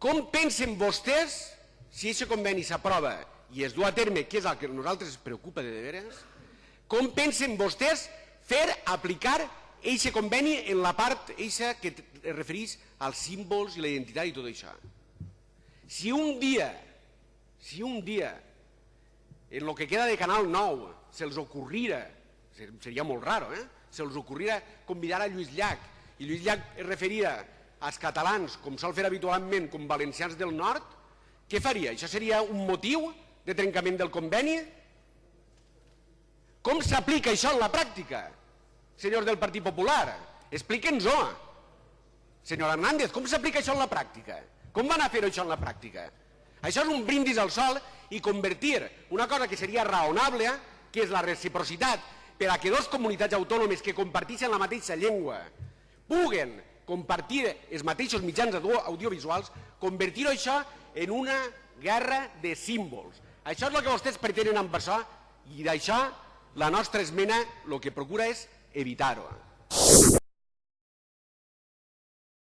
Com pensen vostès, si aquest conveni s'aprova i es du a terme, que és el que a nosaltres ens preocupa de veres, com pensen vostès fer aplicar aquest conveni en la part eixa que es refereix als símbols i la identitat i tot això? Si un dia, si un dia, en lo que queda de Canal 9, se'ls ocorrira, seria molt raro, eh? se'ls ocorrira convidar a Lluís Llach, i Lluís Llach es referia als catalans, com sol fer habitualment, com valencians del nord, què faria? Això seria un motiu de trencament del conveni? Com s'aplica això en la pràctica, senyors del Partit Popular? Explique'ns-ho. Senyor Hernández, com s'aplica això en la pràctica? Com van a fer això en la pràctica? Això és un brindis al sol i convertir una cosa que seria raonable, que és la reciprocitat, per a que dos comunitats autònomes que comparteixen la mateixa llengua puguen compartir els mateixos mitjans audiovisuals, convertir això en una guerra de símbols. Això és el que vostès pretenen amb això i d'això la nostra esmena el que procura és evitar-ho.